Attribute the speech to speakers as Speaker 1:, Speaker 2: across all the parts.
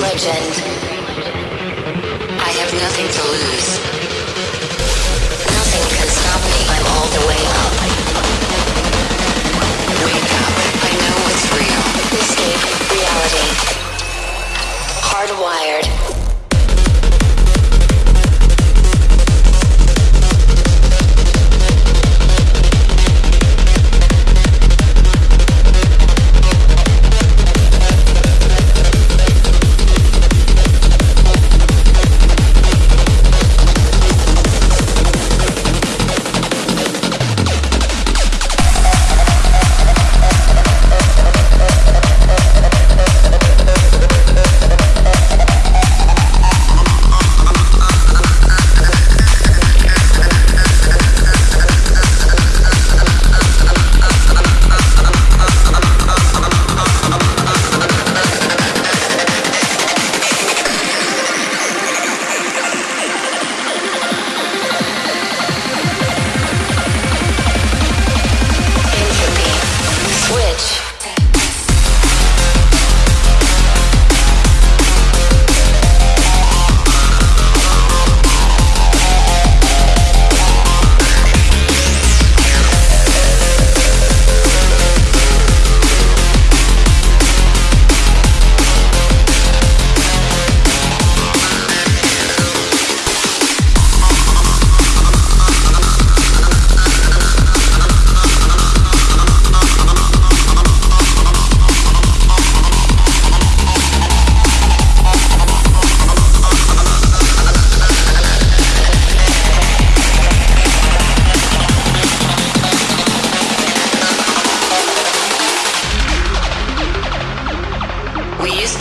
Speaker 1: legend.
Speaker 2: I have nothing to lose.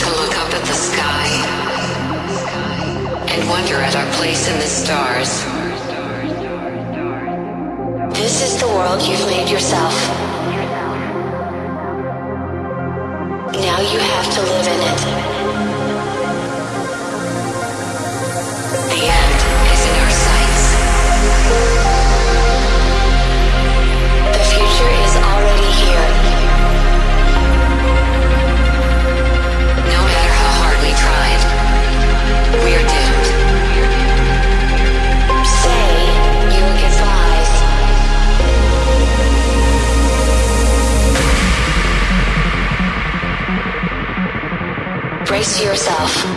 Speaker 2: to look up at the sky and wonder at our place in the stars.
Speaker 1: This is the world you've made yourself. Now you have to live in it. Disconnect.